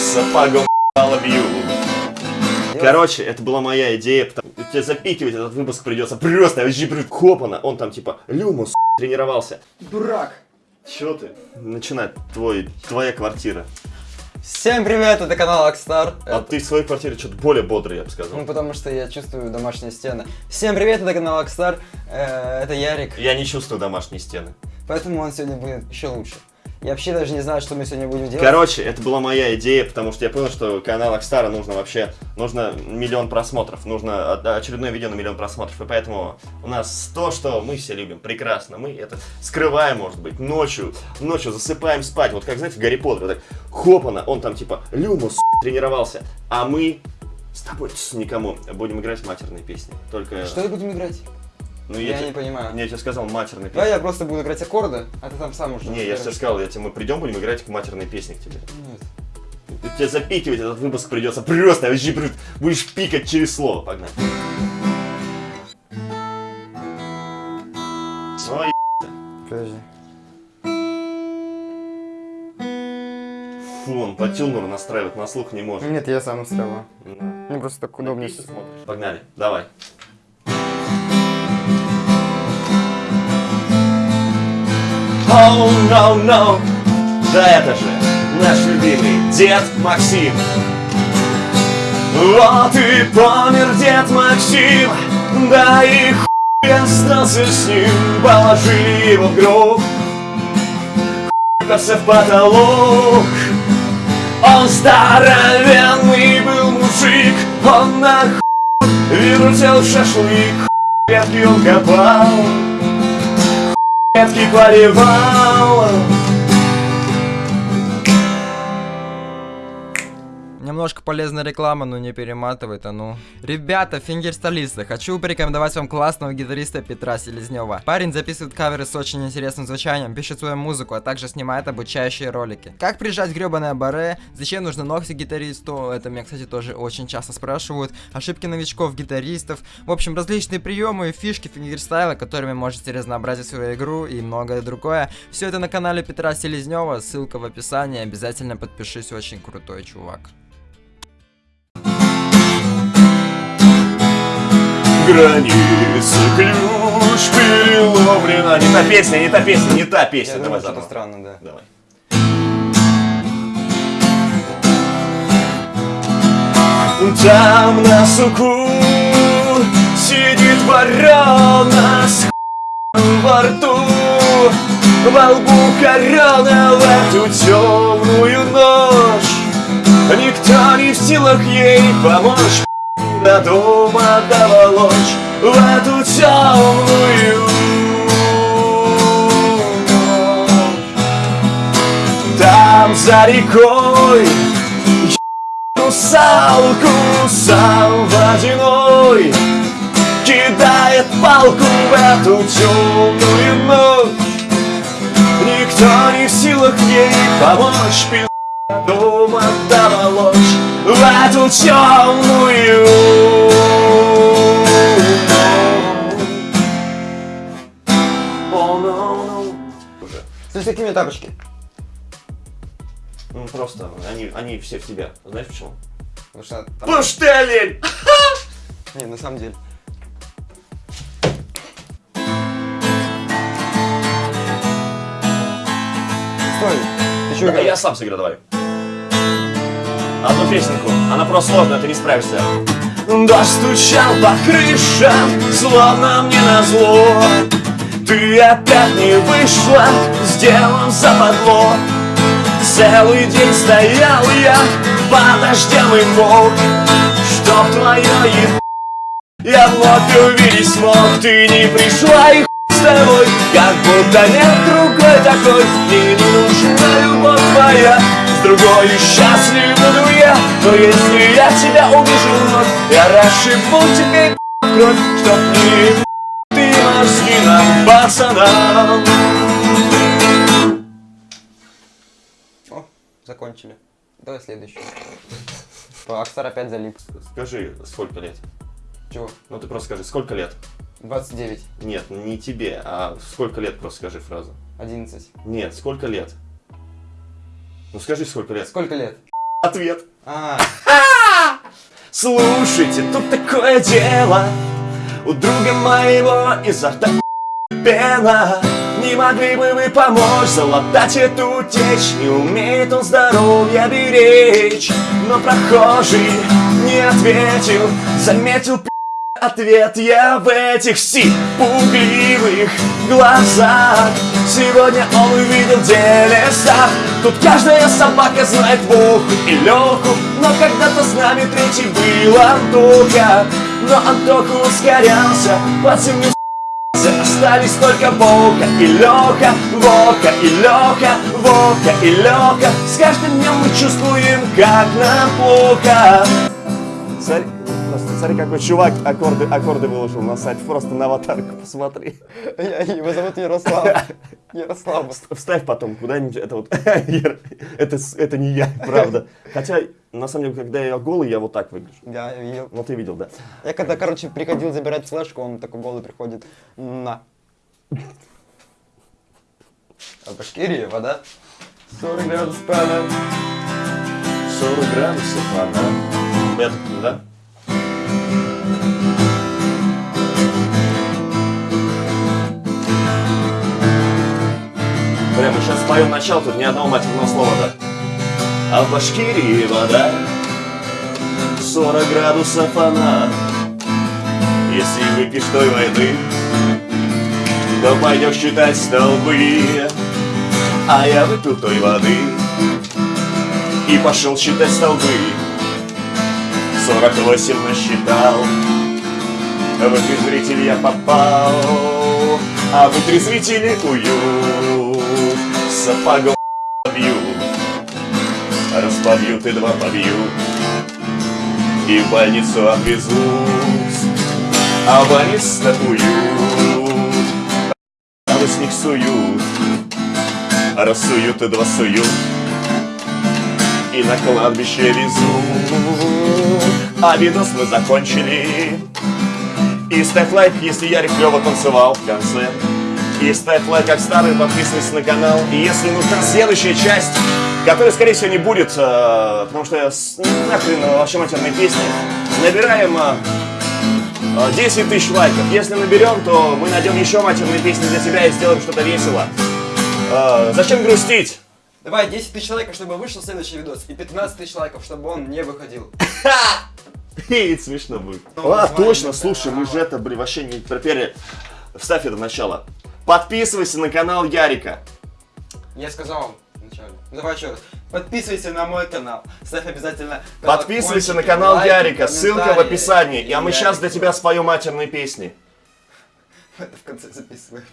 сапогом бью. Короче, это была моя идея, потому тебе запикивать этот выпуск придется просто, вообще хопана. Он там типа, Люмус тренировался. Дурак. Чё ты? Начинай, твой, твоя квартира. Всем привет, это канал Акстар. А ты в своей квартире что-то более бодрый, я бы сказал. Ну, потому что я чувствую домашние стены. Всем привет, это канал Акстар. Э, это Ярик. Я не чувствую домашние стены. Поэтому он сегодня будет еще лучше. Я вообще даже не знаю, что мы сегодня будем делать. Короче, это была моя идея, потому что я понял, что канал Акстара нужно вообще, нужно миллион просмотров, нужно очередное видео на миллион просмотров, и поэтому у нас то, что мы все любим, прекрасно, мы это скрываем, может быть, ночью, ночью засыпаем спать, вот как, знаете, в Гарри Поттере, вот так, хопана, он там типа, Люмус тренировался, а мы с тобой никому будем играть матерные песни, только... Что будем играть? Ну, я, я не понимаю. Не, я тебе сказал матерные песни. Да, я просто буду играть аккорды, а ты там сам уже. Не, я же тебе сказал, я тебе, мы придем, будем играть матерные песни к тебе. Нет. Тебе запикивать этот выпуск придется просто, вообще будешь пикать через слово, погнали. Ой, Подожди. Фу, он по тюнеру настраивать на слух не может. Нет, я сам настраиваю. Да. Мне просто так удобнее. Погнали, давай. Oh, no, no. Да это же наш любимый дед Максим. Вот и помер дед Максим, да и хуй остался с ним, положили его в гроб, хуй в потолок. Он здоровенный был мужик, он на хуй вертел шашлык, ветки он копал ветки поливал Немножко полезная реклама, но не перематывает, а ну. Ребята, фингерстайлисты, хочу порекомендовать вам классного гитариста Петра Селезнева. Парень записывает каверы с очень интересным звучанием, пишет свою музыку, а также снимает обучающие ролики. Как прижать гребаное баре, зачем нужны ногти гитаристу, это меня, кстати, тоже очень часто спрашивают. Ошибки новичков, гитаристов, в общем, различные приемы и фишки фингерстайла, которыми можете разнообразить свою игру и многое другое. Все это на канале Петра Селезнева, ссылка в описании, обязательно подпишись, очень крутой чувак. Границы ключ переломлена. Не та песня, не та песня, не та песня. Я Давай думаю, заново. странно, да. Давай. Там на суку сидит ворона с во рту Во лбу корона в эту темную ночь Никто не в силах ей помочь до дома доволочь в эту темную ночь. Там за рекой русалку сам водяной Кидает палку в эту темную ночь Никто не в силах ей помочь Дома доволочь эту темную Слушай, какие у меня тапочки? Ну просто, они, они все в тебя. Знаешь почему? Потому что там... Потому что ты олень! Не, на самом деле. Стой, ты что Да, я сам сыграю, давай. Одну песенку, она просто сложная, ты не справишься. Дождь стучал по крышам, словно мне назло. Ты опять не вышла, сделан западло. Целый день стоял я под дождем и мог, Чтоб твое еб... Я вновь увидеть смог, ты не пришла и с тобой Как будто нет другой такой, не нужна любовь твоя С другой счастлив буду я, но если я тебя увижу вновь Я расшибу тебе кровь, чтоб не ты мозги нам, пацанам О, закончили. Давай следующий. Акстар опять залип. Скажи, сколько лет? Чего? Ну ты просто скажи, сколько лет? 29. Нет, не тебе, а сколько лет просто скажи фразу. 11. Нет, сколько лет? Ну скажи, сколько лет. Сколько лет? ответ. А, Слушайте, тут такое дело У друга моего изо рта пена Не могли бы вы помочь залатать эту течь Не умеет он здоровье беречь Но прохожий не ответил Заметил ответ я в этих си пугливых глазах. Сегодня он увидел делеса Тут каждая собака знает Вову и Леху Но когда-то с нами третий был Антоха. Но Антоха ускорялся, под землю. Остались только Вовка и Леха Вовка и Леха, Вовка и Леха С каждым днем мы чувствуем, как нам плохо. Смотри, просто смотри, какой чувак аккорды, аккорды выложил на сайт. Просто на аватарку посмотри. его зовут Ярослав. Ярослав. Вставь потом куда-нибудь. Это вот, это, это не я, правда. Хотя, на самом деле, когда я голый, я вот так выгляжу. Я видел. Ну, ты видел, да. Я когда, короче, приходил забирать флешку, он такой голый приходит. На. А Башкирия, вода? 40 градусов пана. 40 градусов, ага. Это, да? Споем начало, тут ни одного матерного слова, да? А в Башкирии вода 40 градусов она Если выпьешь той войны То пойдешь читать столбы А я выпил той воды и пошел считать столбы. 48 насчитал, в зритель я попал, а в зрители уют, сапогом побью, раз побьют и два побьют, и в больницу отвезут, а в больнице уют, а с них суют, раз суют и два суют, и на кладбище везут. А видос мы закончили. И ставь лайк, если я клево танцевал в конце. И ставь лайк, как старый, подписывайся на канал. И если нужна следующая часть, которая, скорее всего, не будет, э, потому что я с- нахрен э, вообще матерные песни, набираем э, э, 10 тысяч лайков. Если наберем, то мы найдем еще матерные песни для тебя и сделаем что-то весело. Э, Зачем грустить? Давай 10 тысяч лайков, чтобы вышел следующий видос. И 15 тысяч лайков, чтобы он не выходил. И смешно будет. А, точно, слушай, мы же это, блин, вообще не проперли. Вставь это в начало. Подписывайся на канал Ярика. Я сказал вам вначале. Давай еще раз. Подписывайся на мой канал. Ставь обязательно Подписывайся на канал лайки, Ярика. Ссылка в описании. И А мы Ярик сейчас для тебя споем матерные песни. Это в конце записываем.